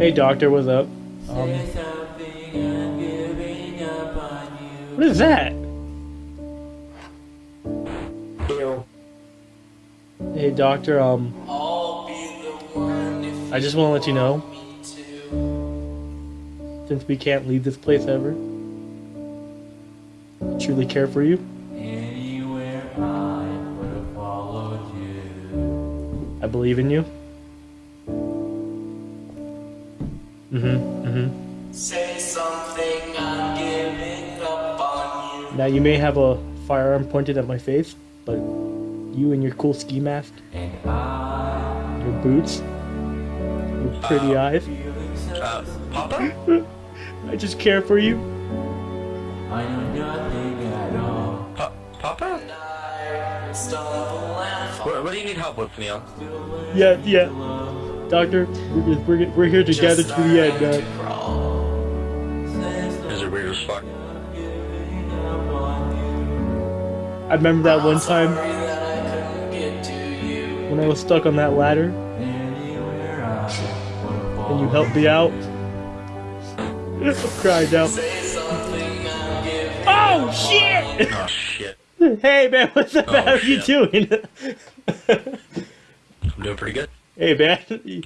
Hey, doctor, what's up? Um, what is that? Hey, doctor, um, I just want to let you know, since we can't leave this place ever, I truly care for you. I believe in you. Mm-hmm. Mm-hmm. Say something, I'm giving up on you. Now you may have a firearm pointed at my face, but you and your cool ski mask, And I your boots, your pretty eyes, Uh, Papa? I just care for you. I know nothing at all. Pa- Papa? I stumble and fall. What, what do you need help with, Neil? Yeah, yeah. Doctor, we're, we're, we're here together to the end, man. Is it weird as fuck? I remember that one time Sorry that I couldn't get to you. when I was stuck on that ladder and you helped me out. I cried out. Say something, I'm giving Oh shit! Oh, shit. Hey man, what's up? Oh, How you doing? I'm doing pretty good. Hey man,